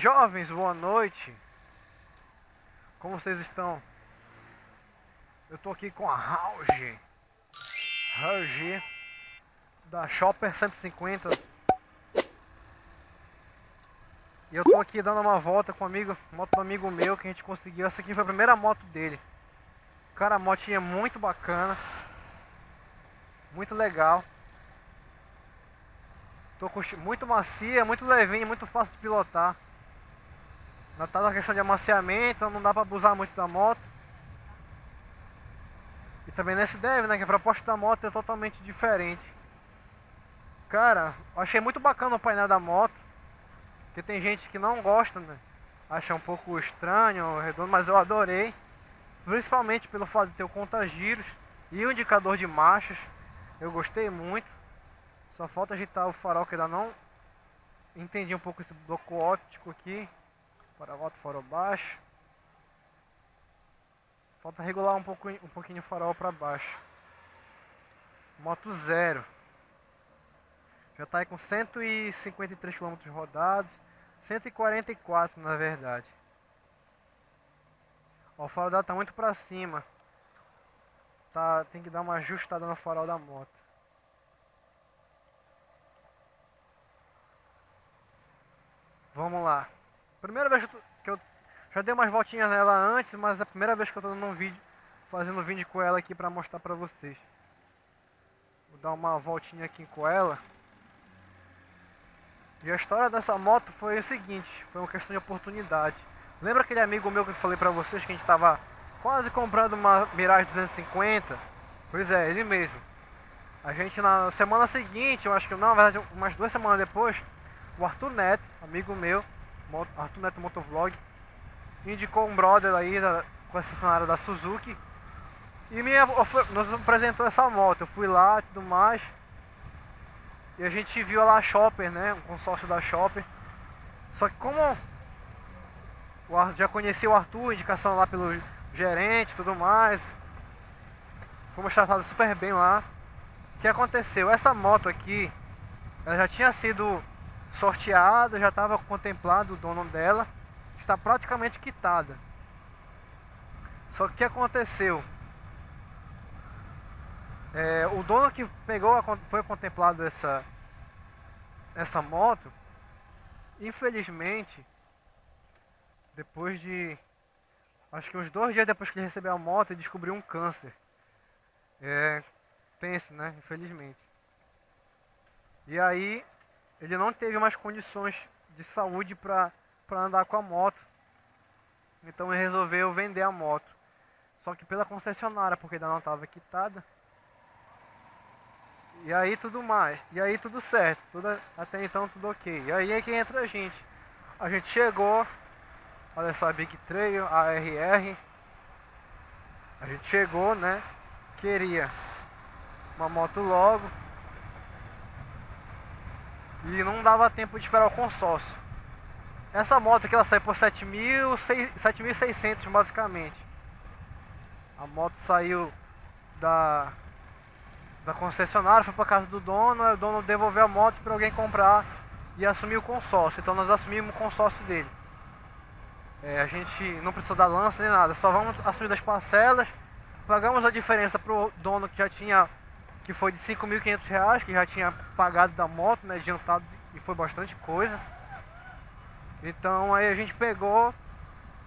jovens, boa noite. Como vocês estão? Eu tô aqui com a Rauge. Rauge da Shopper 150. E eu tô aqui dando uma volta com um amigo, moto do amigo meu que a gente conseguiu. Essa aqui foi a primeira moto dele. Cara, a motinha é muito bacana. Muito legal. Tô muito macia, muito levinha, muito fácil de pilotar. Tá na questão de amaciamento, não dá pra abusar muito da moto. E também nesse deve, né? Que a proposta da moto é totalmente diferente. Cara, achei muito bacana o painel da moto. Porque tem gente que não gosta, né? Acha um pouco estranho, redondo, mas eu adorei. Principalmente pelo fato de ter o conta-giros e o indicador de marchas. Eu gostei muito. Só falta agitar o farol que ainda não entendi um pouco esse bloco óptico aqui. Para alto, farol baixo. Falta regular um, pouco, um pouquinho o farol para baixo. Moto zero. Já está aí com 153 km rodados. 144 na verdade. Ó, o farol dela tá muito para cima. Tá, tem que dar uma ajustada no farol da moto. Vamos lá. Primeira vez que eu já dei umas voltinhas nela antes, mas é a primeira vez que eu tô dando um vídeo, fazendo vídeo com ela aqui pra mostrar pra vocês. Vou dar uma voltinha aqui com ela. E a história dessa moto foi o seguinte, foi uma questão de oportunidade. Lembra aquele amigo meu que eu falei pra vocês que a gente tava quase comprando uma Mirage 250? Pois é, ele mesmo. A gente na semana seguinte, eu acho que não, na verdade umas duas semanas depois, o Arthur Neto, amigo meu, Arthur Neto Motovlog, indicou um brother aí da concessionária da Suzuki e me, nos apresentou essa moto. Eu fui lá e tudo mais. E a gente viu lá a Shopper, né? Um consórcio da Shopper. Só que como já conheci o Arthur, indicação lá pelo gerente tudo mais. Fomos tratados super bem lá. O que aconteceu? Essa moto aqui, ela já tinha sido sorteada, já estava contemplado o dono dela, está praticamente quitada. Só que o que aconteceu? É, o dono que pegou, a, foi contemplado essa, essa moto, infelizmente, depois de, acho que uns dois dias depois que ele recebeu a moto, ele descobriu um câncer. É, tenso, né? Infelizmente. E aí, ele não teve mais condições de saúde para andar com a moto. Então ele resolveu vender a moto. Só que pela concessionária, porque ainda não estava quitada. E aí tudo mais. E aí tudo certo. Tudo, até então tudo ok. E aí é que entra a gente. A gente chegou. Olha só a Big Trail, a RR. A gente chegou, né? Queria uma moto logo. E não dava tempo de esperar o consórcio. Essa moto aqui ela sai por 7.600 basicamente. A moto saiu da, da concessionária, foi para casa do dono, o dono devolveu a moto para alguém comprar e assumir o consórcio. Então nós assumimos o consórcio dele. É, a gente não precisou dar lança nem nada, só vamos assumir das parcelas, pagamos a diferença pro dono que já tinha que foi de 5.500 reais, que já tinha pagado da moto, né, adiantado, e foi bastante coisa. Então aí a gente pegou,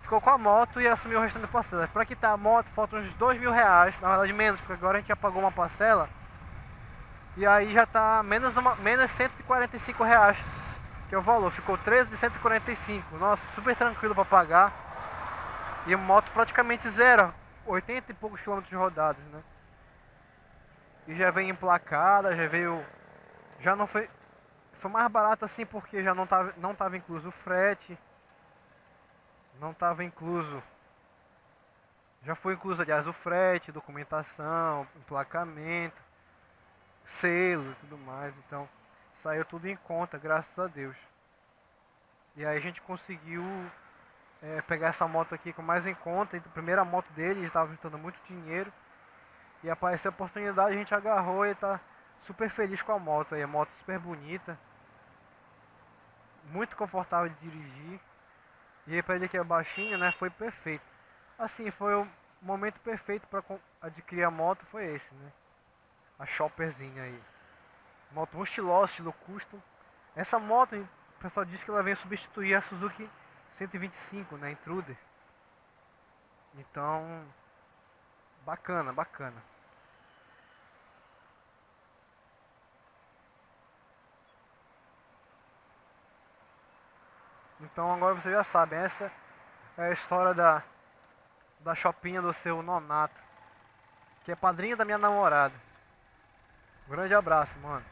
ficou com a moto e assumiu o restante da parcela. Para quitar a moto faltam uns 2 mil reais, na verdade menos, porque agora a gente já pagou uma parcela. E aí já tá menos, uma, menos 145 reais, que é o valor. Ficou 13 de 145. Nossa, super tranquilo para pagar. E a moto praticamente zero, 80 e poucos quilômetros rodados, né? E já veio emplacada, já veio... Já não foi... Foi mais barato assim porque já não tava, não tava incluso o frete. Não tava incluso... Já foi incluso, aliás, o frete, documentação, emplacamento, selo e tudo mais. Então, saiu tudo em conta, graças a Deus. E aí a gente conseguiu é, pegar essa moto aqui com mais em conta. A primeira moto dele, estava juntando muito dinheiro. E apareceu a oportunidade, a gente agarrou e tá super feliz com a moto aí. A moto super bonita. Muito confortável de dirigir. E aí pra ele que é baixinho, né, foi perfeito. Assim, foi o momento perfeito para adquirir a moto, foi esse, né? A Chopperzinha aí. Moto muito estilosa, estilo custom. Essa moto, o pessoal disse que ela vem substituir a Suzuki 125, né, Intruder. Então, bacana, bacana. Então agora você já sabe, essa é a história da, da shopinha do seu nonato, que é padrinho da minha namorada. Um grande abraço, mano.